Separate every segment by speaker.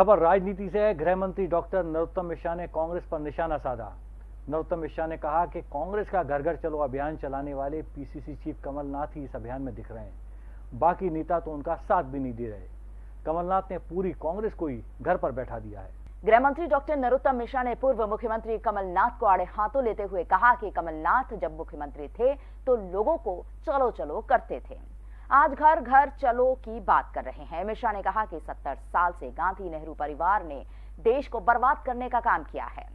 Speaker 1: खबर राजनीति से है। गृह मंत्री डॉक्टर नरोत्तम मिश्रा ने कांग्रेस पर निशाना साधा। नरोत्तम मिश्रा ने कहा कि कांग्रेस का घर घर चलो अभियान चलाने वाले पीसीसी चीफ कमलनाथ ही इस अभियान में दिख रहे हैं। बाकी नेता तो उनका साथ भी नहीं दे रहे। कमलनाथ ने पूरी कांग्रेस को ही घर पर बैठा दिया है।
Speaker 2: गृह मंत्री डॉक्टर नरोत्तम मिश्रा ने पूर्व मुख्यमंत्री कमलनाथ को आड़े हाथों लेते हुए कहा कि कमलनाथ जब मुख्यमंत्री थे तो लोगों को चलो चलो करते थे। आज घर घर चलो की बात कर रहे हैं। मिश्रा ने कहा कि 70 साल से गांधी नेहरू परिवार ने देश को बर्बाद करने का काम किया है।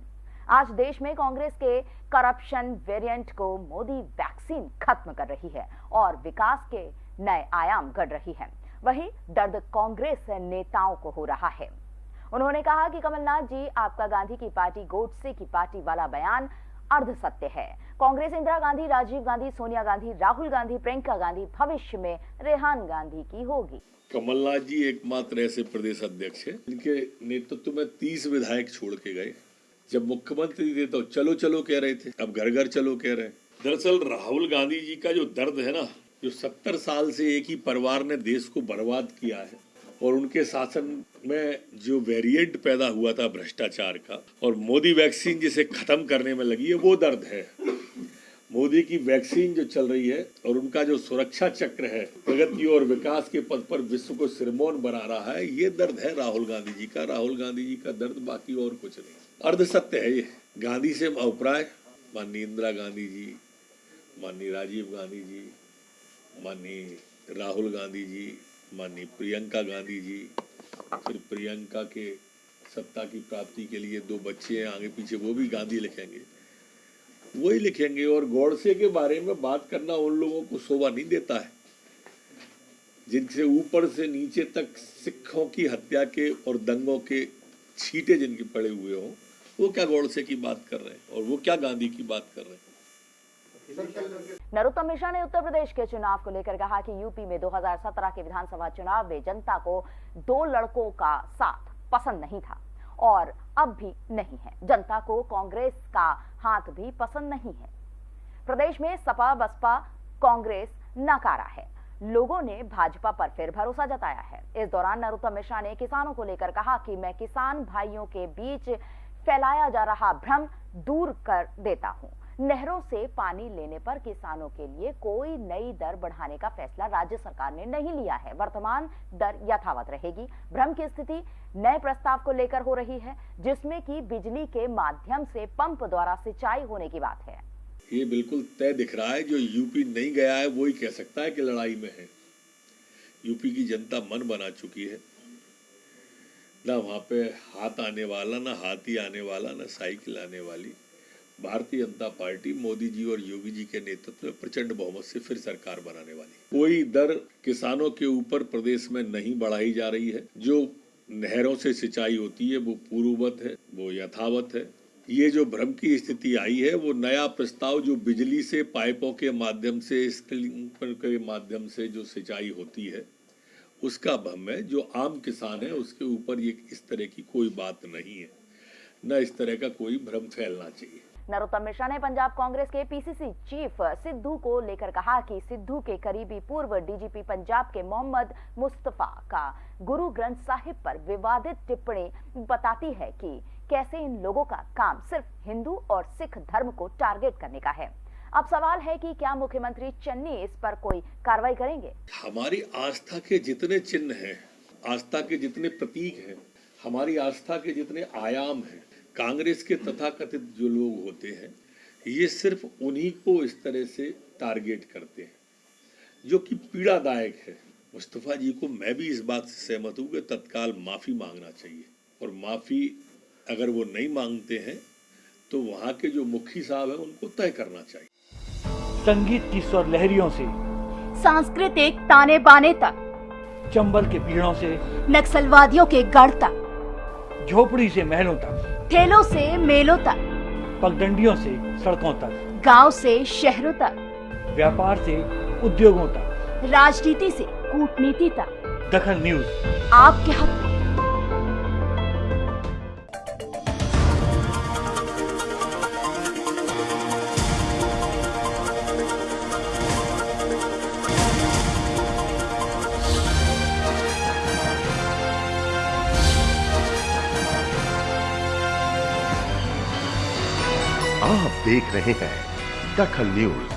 Speaker 2: आज देश में कांग्रेस के करप्शन वेरिएंट को मोदी वैक्सीन खत्म कर रही है और विकास के नए आयाम गढ़ रही है। वही दर्द कांग्रेस नेताओं को हो रहा है। उन्होंने कहा कि कमलनाथ जी, आपका गांधी की पार्टी गोडसे की पार्टी वाला बयान अर्ध सत्य है। कांग्रेस इंदिरा गांधी, राजीव गांधी, सोनिया गांधी, राहुल गांधी, प्रियंका गांधी, भविष्य में रेहान गांधी की होगी।
Speaker 3: कमलनाथ जी एकमात्र ऐसे प्रदेश अध्यक्ष है, जिनके नेतृत्व में तीस विधायक छोड़ के गए। जब मुख्यमंत्री थे तो चलो चलो कह रहे थे, अब घर घर चलो कह रहे दरअसल राहुल गांधी जी का जो दर्द है ना, जो सत्तर साल से एक ही परिवार ने देश को बर्बाद किया है और उनके शासन में जो वेरिएंट पैदा हुआ था भ्रष्टाचार का, और मोदी वैक्सीन जिसे खत्म करने में लगी है, वो दर्द है। मोदी की वैक्सीन जो चल रही है, और उनका जो सुरक्षा चक्र है, प्रगति और विकास के पद पर विश्व को सिरमौन बना रहा है, ये दर्द है राहुल गांधी जी का। राहुल गांधी जी का दर्द बाकी और कुछ नहीं। अर्ध सत्य है ये। गांधी से अभिप्राय माननीय इंदिरा गांधी जी, माननीय राजीव गांधी जी, माननीय राहुल गांधी जी माननीय प्रियंका गांधी जी, फिर प्रियंका के सत्ता की प्राप्ति के लिए दो बच्चे हैं आगे पीछे, वो भी गांधी लिखेंगे। वही लिखेंगे और गौड़से के बारे में बात करना उन लोगों को शोभा नहीं देता है, जिनसे ऊपर से नीचे तक सिखों की हत्या के और दंगों के छीटे जिनके पड़े हुए हों, वो क्या गौड़से की बात कर रहे हैं और वो क्या गांधी की बात कर रहे हैं?
Speaker 2: नरोत्तम मिश्रा ने उत्तर प्रदेश के चुनाव को लेकर कहा कि यूपी में 2017 के विधानसभा चुनाव में जनता को दो लड़कों का साथ पसंद नहीं था और अब भी नहीं है। जनता को कांग्रेस का हाथ भी पसंद नहीं है। प्रदेश में सपा, बसपा, कांग्रेस नकारा है। लोगों ने भाजपा पर फिर भरोसा जताया है। इस दौरान नरोत्तम मिश्रा ने किसानों को लेकर कहा कि मैं किसान भाइयों के बीच फैलाया जा रहा भ्रम दूर कर देता हूँ। नहरों से पानी लेने पर किसानों के लिए कोई नई दर बढ़ाने का फैसला राज्य सरकार ने नहीं लिया है। वर्तमान दर यथावत रहेगी। भ्रम की स्थिति नए प्रस्ताव को लेकर हो रही है, जिसमें कि बिजली के माध्यम से पंप द्वारा सिंचाई होने की बात है।
Speaker 3: ये बिल्कुल तय दिख रहा है, जो यूपी नहीं गया है, वो ही कह सकता है कि लड़ाई में है। यूपी की जनता मन बना चुकी है। ना वहाँ पे हाथ आने वाला, ना हाथी आने वाला, ना साइकिल आने वाली। भारतीय जनता पार्टी मोदी जी और योगी जी के नेतृत्व में प्रचंड बहुमत से फिर सरकार बनाने वाली कोई दर किसानों के ऊपर प्रदेश में नहीं बढ़ाई जा रही है। जो नहरों से सिंचाई होती है, वो पूर्ववत है, वो यथावत है। ये जो भ्रम की स्थिति आई है, वो नया प्रस्ताव जो बिजली से, पाइपों के माध्यम से स्प्रिंकलर के माध्यम से जो सिंचाई होती है, उसका भ्रम है। जो आम किसान है, उसके ऊपर ये इस तरह की कोई बात नहीं है। न इस तरह का कोई भ्रम फैलना चाहिए।
Speaker 2: नरोत्तम मिश्रा ने पंजाब कांग्रेस के पीसीसी चीफ सिद्धू को लेकर कहा कि सिद्धू के करीबी पूर्व डीजीपी पंजाब के मोहम्मद मुस्तफ़ा का गुरु ग्रंथ साहिब पर विवादित टिप्पणी बताती है कि कैसे इन लोगों का काम सिर्फ़ हिंदू और सिख धर्म को टारगेट करने का है। अब सवाल है कि क्या मुख्यमंत्री चन्नी इस पर कोई कार्रवाई करेंगे?
Speaker 3: हमारी आस्था के जितने चिन्ह हैं, आस्था के जितने प्रतीक हैं, हमारी आस्था के जितने आयाम हैं कांग्रेस के तथाकथित जो लोग होते हैं ये सिर्फ़ उन्हीं को इस तरह से टारगेट करते हैं जो कि पीड़ादायक है। मुस्तफ़ा जी को मैं भी इस बात से सहमत हूँ कि तत्काल माफ़ी मांगना चाहिए। और माफ़ी अगर वो नहीं मांगते हैं तो वहाँ के जो मुखी साहब हैं उनको तय करना चाहिए।
Speaker 1: संगीत की स्वर लहरियों से
Speaker 2: सांस्कृतिक ताने बाने तक
Speaker 1: चंबल के पीड़ों से
Speaker 2: नक्सलवादियों के गढ़ तक।
Speaker 1: झोपड़ी से महलों तक
Speaker 2: ठेलों से मेलों तक
Speaker 1: पगडंडियों से सड़कों तक
Speaker 2: गाँव से शहरों तक
Speaker 1: व्यापार से उद्योगों तक
Speaker 2: राजनीति से कूटनीति तक।
Speaker 1: दखन न्यूज़।
Speaker 2: आपके हक
Speaker 4: आप देख रहे हैं दखल न्यूज़।